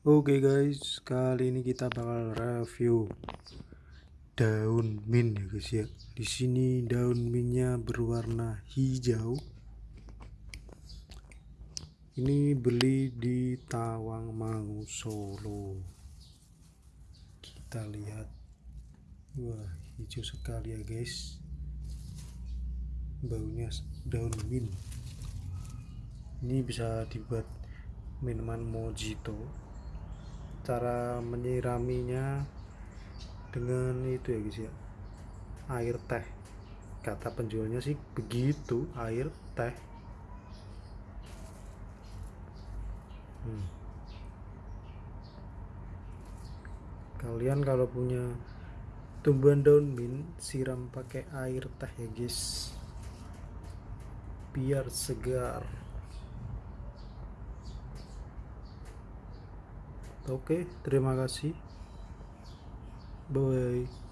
Oke guys, kali ini kita bakal review daun mint ya guys ya. Di sini daun mintnya berwarna hijau. Ini beli di Tawang Mangu Solo. Kita lihat. Wah, hijau sekali ya guys. Baunya daun mint. Ini bisa dibuat minuman mojito cara menyiraminya dengan itu ya guys ya. Air teh. Kata penjualnya sih begitu air teh. Hmm. kalian kalau punya tumbuhan daun mint siram pakai air teh ya guys. Biar segar Oke, terima kasih. Bye.